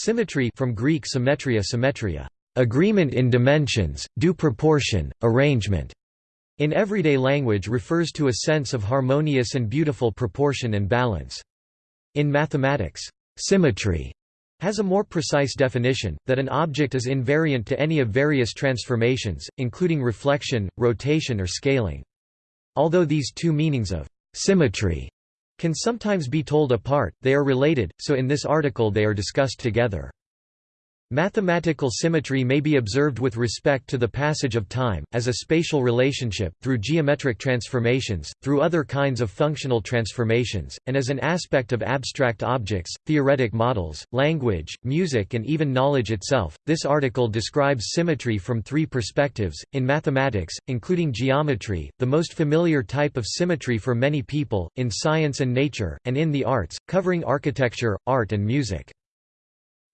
Symmetry from Greek symmetria symmetria, agreement in dimensions, due proportion, arrangement, in everyday language refers to a sense of harmonious and beautiful proportion and balance. In mathematics, symmetry has a more precise definition, that an object is invariant to any of various transformations, including reflection, rotation or scaling. Although these two meanings of symmetry can sometimes be told apart, they are related, so in this article they are discussed together. Mathematical symmetry may be observed with respect to the passage of time, as a spatial relationship, through geometric transformations, through other kinds of functional transformations, and as an aspect of abstract objects, theoretic models, language, music, and even knowledge itself. This article describes symmetry from three perspectives in mathematics, including geometry, the most familiar type of symmetry for many people, in science and nature, and in the arts, covering architecture, art, and music.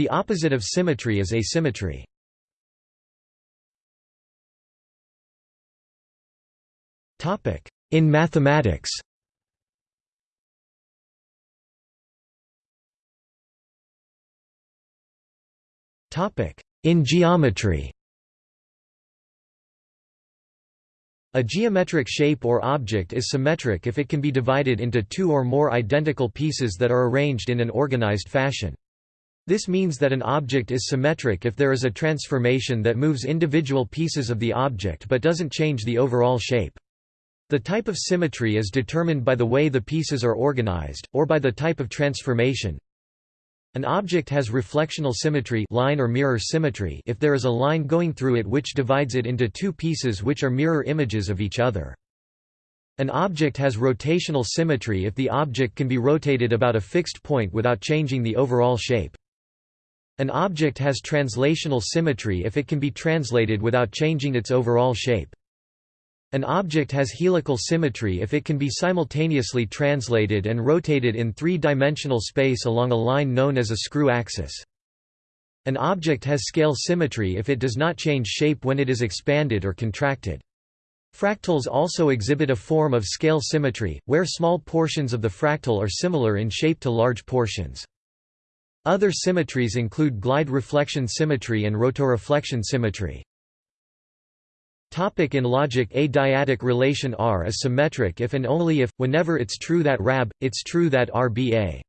The opposite of symmetry is asymmetry. In mathematics In geometry A geometric shape or object is symmetric if it can be divided into two or more identical pieces that are arranged in an organized fashion. This means that an object is symmetric if there is a transformation that moves individual pieces of the object but doesn't change the overall shape. The type of symmetry is determined by the way the pieces are organized, or by the type of transformation. An object has reflectional symmetry line or mirror symmetry if there is a line going through it which divides it into two pieces which are mirror images of each other. An object has rotational symmetry if the object can be rotated about a fixed point without changing the overall shape. An object has translational symmetry if it can be translated without changing its overall shape. An object has helical symmetry if it can be simultaneously translated and rotated in three-dimensional space along a line known as a screw axis. An object has scale symmetry if it does not change shape when it is expanded or contracted. Fractals also exhibit a form of scale symmetry, where small portions of the fractal are similar in shape to large portions. Other symmetries include glide reflection symmetry and rotoreflection symmetry. Topic in logic A dyadic relation R is symmetric if and only if, whenever it's true that RAB, it's true that RBA.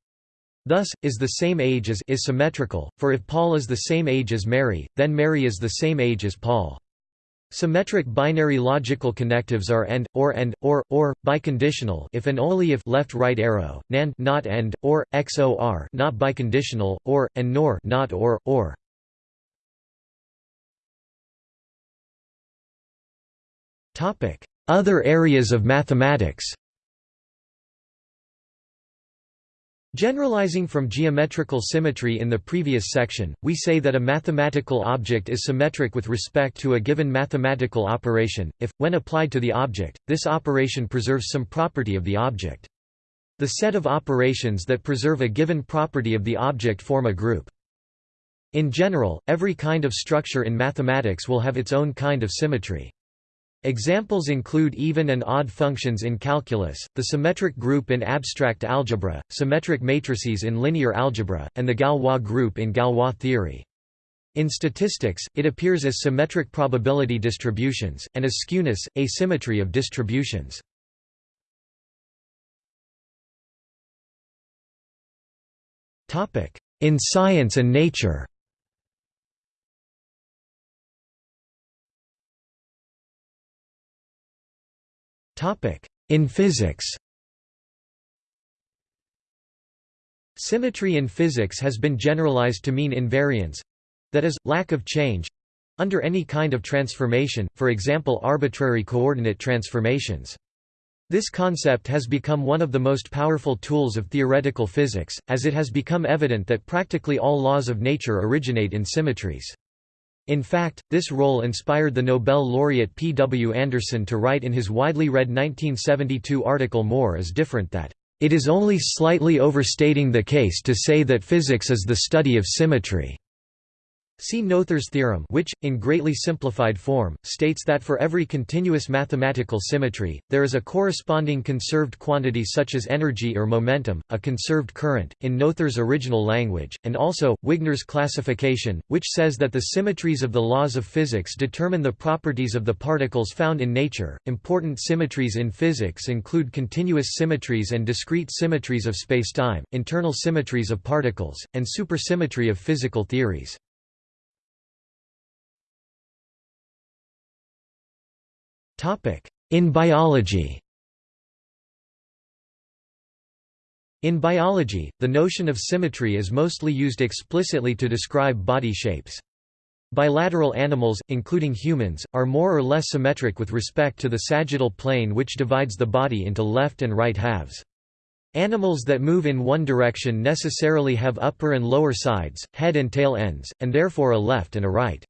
Thus, is the same age as is symmetrical, for if Paul is the same age as Mary, then Mary is the same age as Paul. Symmetric binary logical connectives are AND, OR AND, OR, OR, biconditional if and only if left right arrow, NAND not AND, OR, XOR not biconditional, OR, and NOR not OR, OR. Other areas of mathematics Generalizing from geometrical symmetry in the previous section, we say that a mathematical object is symmetric with respect to a given mathematical operation, if, when applied to the object, this operation preserves some property of the object. The set of operations that preserve a given property of the object form a group. In general, every kind of structure in mathematics will have its own kind of symmetry. Examples include even and odd functions in calculus, the symmetric group in abstract algebra, symmetric matrices in linear algebra, and the Galois group in Galois theory. In statistics, it appears as symmetric probability distributions, and as skewness, asymmetry of distributions. In science and nature In physics Symmetry in physics has been generalized to mean invariance—that is, lack of change—under any kind of transformation, for example arbitrary coordinate transformations. This concept has become one of the most powerful tools of theoretical physics, as it has become evident that practically all laws of nature originate in symmetries. In fact, this role inspired the Nobel laureate P. W. Anderson to write in his widely read 1972 article More is different that, "...it is only slightly overstating the case to say that physics is the study of symmetry." See Noether's theorem which, in greatly simplified form, states that for every continuous mathematical symmetry, there is a corresponding conserved quantity such as energy or momentum, a conserved current, in Noether's original language, and also, Wigner's classification, which says that the symmetries of the laws of physics determine the properties of the particles found in nature. Important symmetries in physics include continuous symmetries and discrete symmetries of spacetime, internal symmetries of particles, and supersymmetry of physical theories. In biology In biology, the notion of symmetry is mostly used explicitly to describe body shapes. Bilateral animals, including humans, are more or less symmetric with respect to the sagittal plane which divides the body into left and right halves. Animals that move in one direction necessarily have upper and lower sides, head and tail ends, and therefore a left and a right.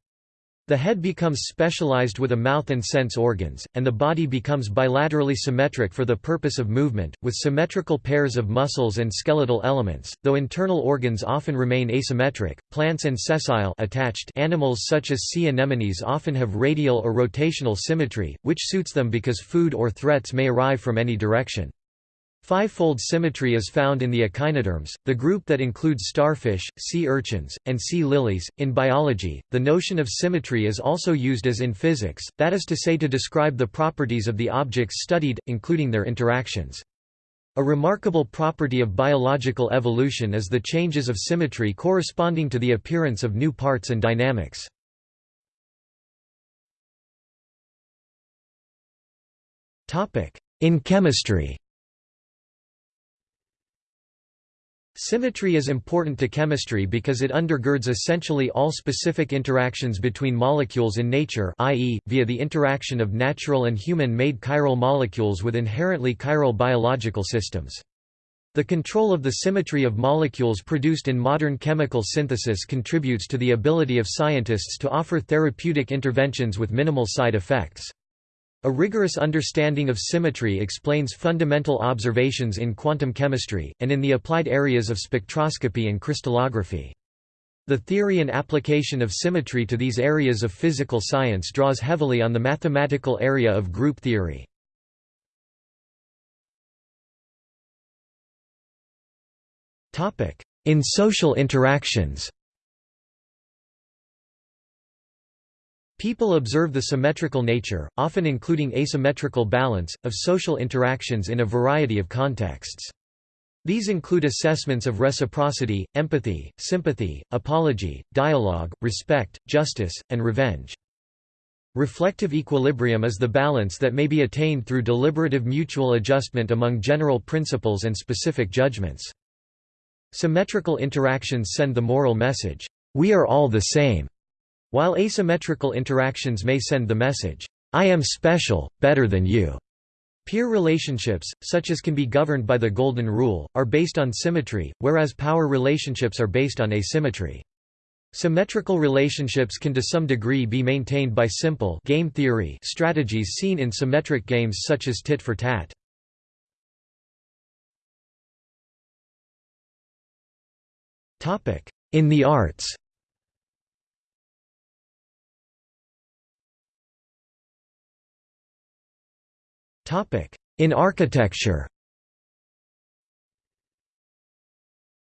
The head becomes specialized with a mouth and sense organs, and the body becomes bilaterally symmetric for the purpose of movement, with symmetrical pairs of muscles and skeletal elements, though internal organs often remain asymmetric. Plants and sessile attached animals such as sea anemones often have radial or rotational symmetry, which suits them because food or threats may arrive from any direction. Fivefold symmetry is found in the echinoderms, the group that includes starfish, sea urchins, and sea lilies. In biology, the notion of symmetry is also used as in physics, that is to say to describe the properties of the objects studied, including their interactions. A remarkable property of biological evolution is the changes of symmetry corresponding to the appearance of new parts and dynamics. In chemistry Symmetry is important to chemistry because it undergirds essentially all specific interactions between molecules in nature i.e., via the interaction of natural and human-made chiral molecules with inherently chiral biological systems. The control of the symmetry of molecules produced in modern chemical synthesis contributes to the ability of scientists to offer therapeutic interventions with minimal side effects. A rigorous understanding of symmetry explains fundamental observations in quantum chemistry, and in the applied areas of spectroscopy and crystallography. The theory and application of symmetry to these areas of physical science draws heavily on the mathematical area of group theory. In social interactions People observe the symmetrical nature, often including asymmetrical balance, of social interactions in a variety of contexts. These include assessments of reciprocity, empathy, sympathy, apology, dialogue, respect, justice, and revenge. Reflective equilibrium is the balance that may be attained through deliberative mutual adjustment among general principles and specific judgments. Symmetrical interactions send the moral message, "'We are all the same' While asymmetrical interactions may send the message, I am special, better than you. Peer relationships, such as can be governed by the Golden Rule, are based on symmetry, whereas power relationships are based on asymmetry. Symmetrical relationships can to some degree be maintained by simple game theory strategies seen in symmetric games such as tit for tat. In the arts In architecture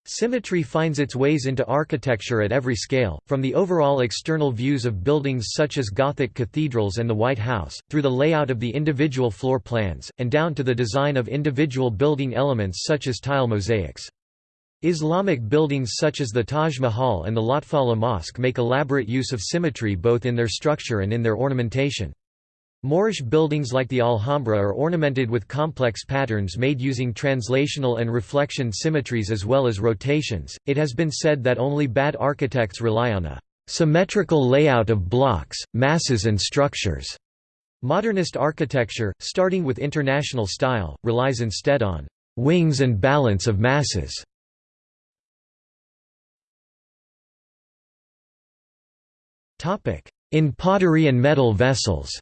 Symmetry finds its ways into architecture at every scale, from the overall external views of buildings such as Gothic cathedrals and the White House, through the layout of the individual floor plans, and down to the design of individual building elements such as tile mosaics. Islamic buildings such as the Taj Mahal and the Lotfallah Mosque make elaborate use of symmetry both in their structure and in their ornamentation. Moorish buildings like the Alhambra are ornamented with complex patterns made using translational and reflection symmetries as well as rotations. It has been said that only bad architects rely on a symmetrical layout of blocks, masses, and structures. Modernist architecture, starting with international style, relies instead on wings and balance of masses. In pottery and metal vessels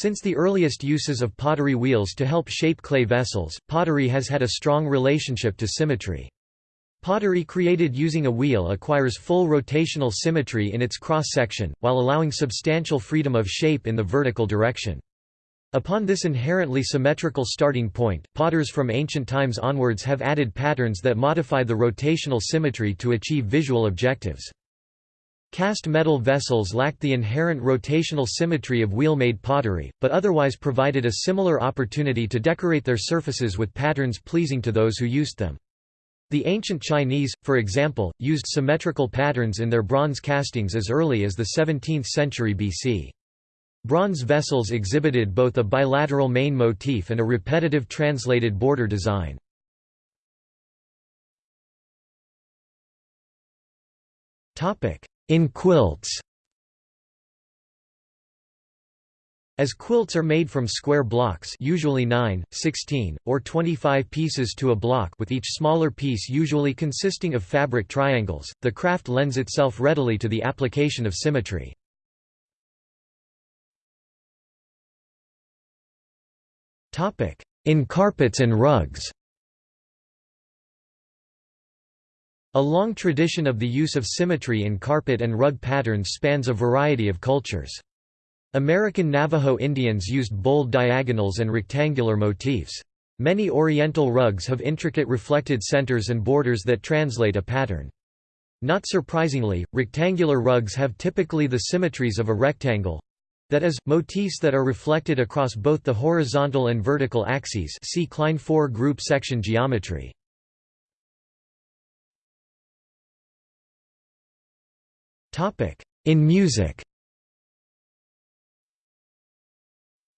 Since the earliest uses of pottery wheels to help shape clay vessels, pottery has had a strong relationship to symmetry. Pottery created using a wheel acquires full rotational symmetry in its cross-section, while allowing substantial freedom of shape in the vertical direction. Upon this inherently symmetrical starting point, potters from ancient times onwards have added patterns that modify the rotational symmetry to achieve visual objectives. Cast metal vessels lacked the inherent rotational symmetry of wheel-made pottery, but otherwise provided a similar opportunity to decorate their surfaces with patterns pleasing to those who used them. The ancient Chinese, for example, used symmetrical patterns in their bronze castings as early as the 17th century BC. Bronze vessels exhibited both a bilateral main motif and a repetitive translated border design. In quilts. As quilts are made from square blocks usually 9, 16, or 25 pieces to a block with each smaller piece usually consisting of fabric triangles, the craft lends itself readily to the application of symmetry. In carpets and rugs A long tradition of the use of symmetry in carpet and rug patterns spans a variety of cultures. American Navajo Indians used bold diagonals and rectangular motifs. Many Oriental rugs have intricate reflected centers and borders that translate a pattern. Not surprisingly, rectangular rugs have typically the symmetries of a rectangle—that is, motifs that are reflected across both the horizontal and vertical axes see Klein 4 group section geometry. In music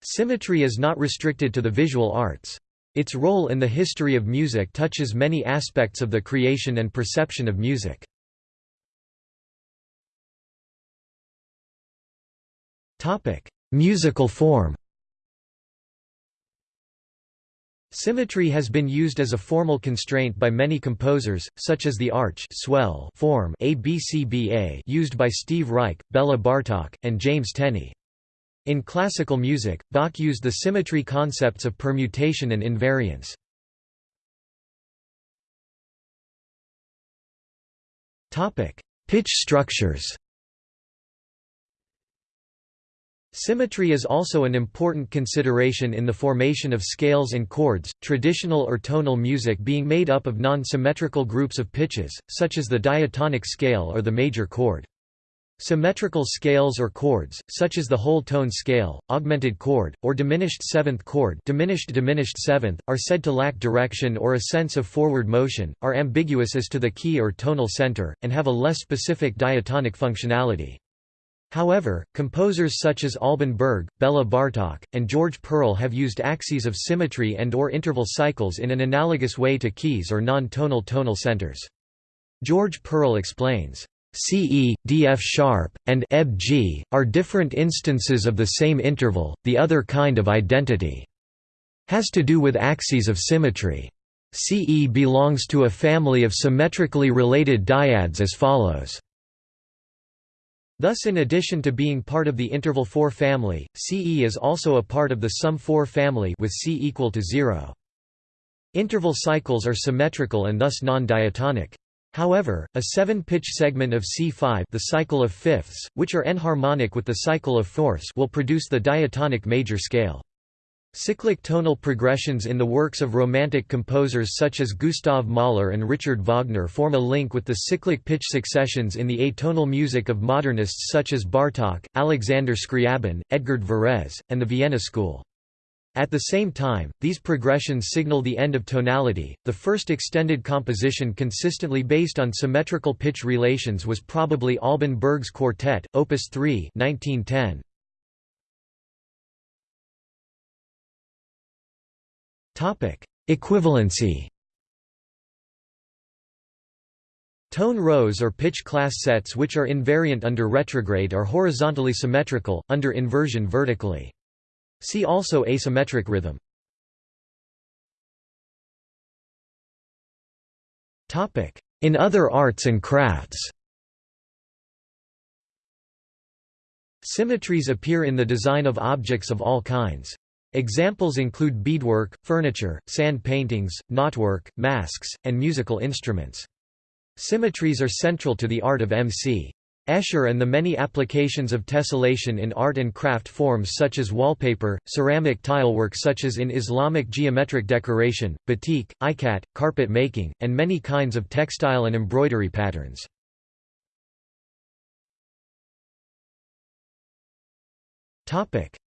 Symmetry is not restricted to the visual arts. Its role in the history of music touches many aspects of the creation and perception of music. Topic: Musical form Symmetry has been used as a formal constraint by many composers, such as the arch swell form ABCBA used by Steve Reich, Bela Bartok, and James Tenney. In classical music, Bach used the symmetry concepts of permutation and invariance. Pitch structures Symmetry is also an important consideration in the formation of scales and chords, traditional or tonal music being made up of non-symmetrical groups of pitches, such as the diatonic scale or the major chord. Symmetrical scales or chords, such as the whole tone scale, augmented chord, or diminished seventh chord diminished diminished seventh, are said to lack direction or a sense of forward motion, are ambiguous as to the key or tonal center, and have a less specific diatonic functionality. However, composers such as Alban Berg, Bela Bartok, and George Perle have used axes of symmetry and or interval cycles in an analogous way to keys or non-tonal tonal centers. George Perle explains, CE, DF sharp, and EB G, are different instances of the same interval, the other kind of identity. Has to do with axes of symmetry. CE belongs to a family of symmetrically related dyads as follows. Thus in addition to being part of the interval 4 family, CE is also a part of the sum 4 family with C equal to 0. Interval cycles are symmetrical and thus non-diatonic. However, a seven-pitch segment of C5 the cycle of fifths, which are enharmonic with the cycle of fourths will produce the diatonic major scale. Cyclic tonal progressions in the works of Romantic composers such as Gustav Mahler and Richard Wagner form a link with the cyclic pitch successions in the atonal music of modernists such as Bartók, Alexander Scriabin, Edgard Varèse, and the Vienna School. At the same time, these progressions signal the end of tonality. The first extended composition consistently based on symmetrical pitch relations was probably Alban Berg's Quartet, Opus 3, 1910. Equivalency. Tone rows or pitch class sets which are invariant under retrograde are horizontally symmetrical, under inversion vertically. See also asymmetric rhythm. In other arts and crafts Symmetries appear in the design of objects of all kinds. Examples include beadwork, furniture, sand paintings, knotwork, masks, and musical instruments. Symmetries are central to the art of M. C. Escher and the many applications of tessellation in art and craft forms such as wallpaper, ceramic tilework such as in Islamic geometric decoration, batik, ikat, carpet making, and many kinds of textile and embroidery patterns.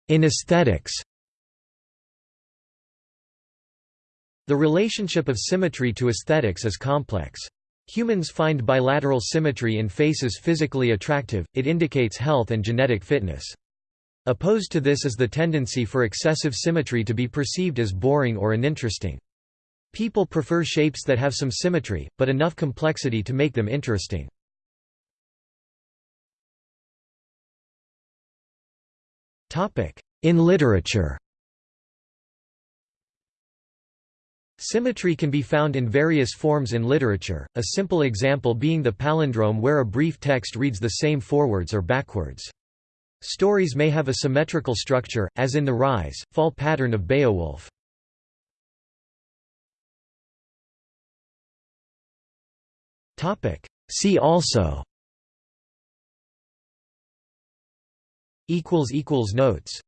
In aesthetics The relationship of symmetry to aesthetics is complex. Humans find bilateral symmetry in faces physically attractive, it indicates health and genetic fitness. Opposed to this is the tendency for excessive symmetry to be perceived as boring or uninteresting. People prefer shapes that have some symmetry, but enough complexity to make them interesting. In literature Symmetry can be found in various forms in literature, a simple example being the palindrome where a brief text reads the same forwards or backwards. Stories may have a symmetrical structure, as in the rise, fall pattern of Beowulf. See also Notes